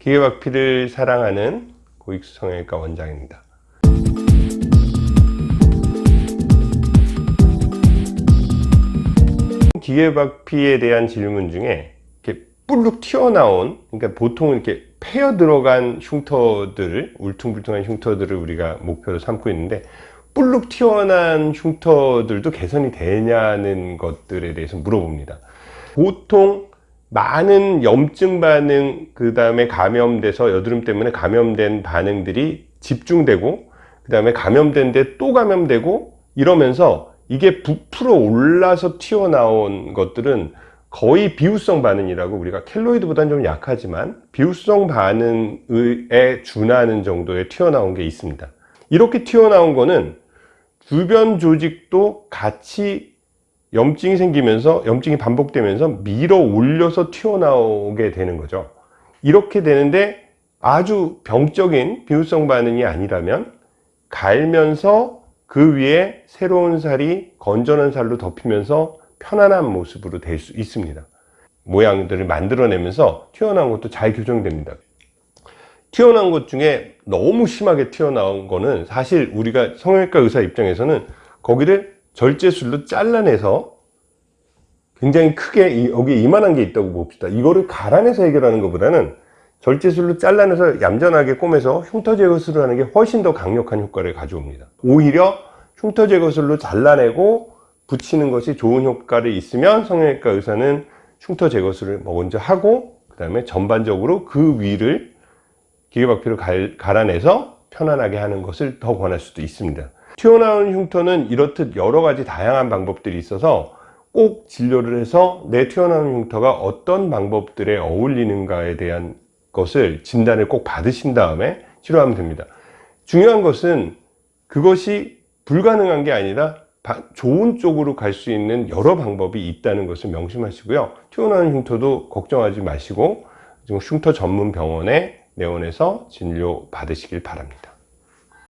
기계박피를 사랑하는 고익수 성형외과 원장입니다. 기계박피에 대한 질문 중에 이렇게 뿔룩 튀어나온 그러니까 보통 이렇게 패여 들어간 흉터들을 울퉁불퉁한 흉터들을 우리가 목표로 삼고 있는데 뿔룩 튀어나온 흉터들도 개선이 되냐는 것들에 대해서 물어봅니다. 보통 많은 염증 반응 그 다음에 감염돼서 여드름 때문에 감염된 반응들이 집중되고 그 다음에 감염된 데 또 감염되고 이러면서 이게 부풀어 올라서 튀어나온 것들은 거의 비후성 반응이라고 우리가 켈로이드보다는 좀 약하지만 비후성 반응에 준하는 정도의 튀어나온 게 있습니다. 이렇게 튀어나온 거는 주변 조직도 같이 염증이 생기면서 염증이 반복되면서 밀어 올려서 튀어나오게 되는 거죠. 이렇게 되는데 아주 병적인 비후성 반응이 아니라면 갈면서 그 위에 새로운 살이 건전한 살로 덮이면서 편안한 모습으로 될 수 있습니다. 모양들을 만들어내면서 튀어나온 것도 잘 교정됩니다. 튀어나온 것 중에 너무 심하게 튀어나온 거는 사실 우리가 성형외과 의사 입장에서는 거기를 절제술로 잘라내서 굉장히 크게 여기 이만한 게 있다고 봅시다. 이거를 갈아내서 해결하는 것보다는 절제술로 잘라내서 얌전하게 꼬매서 흉터 제거술을 하는 게 훨씬 더 강력한 효과를 가져옵니다. 오히려 흉터 제거술로 잘라내고 붙이는 것이 좋은 효과를 있으면 성형외과 의사는 흉터 제거술을 먼저 하고 그 다음에 전반적으로 그 위를 기계박피로 갈아내서 편안하게 하는 것을 더 권할 수도 있습니다 튀어나온 흉터는 이렇듯 여러 가지 다양한 방법들이 있어서 꼭 진료를 해서 내 튀어나온 흉터가 어떤 방법들에 어울리는가에 대한 것을 진단을 꼭 받으신 다음에 치료하면 됩니다. 중요한 것은 그것이 불가능한 게 아니라 좋은 쪽으로 갈 수 있는 여러 방법이 있다는 것을 명심하시고요. 튀어나온 흉터도 걱정하지 마시고 흉터 전문 병원에 내원해서 진료 받으시길 바랍니다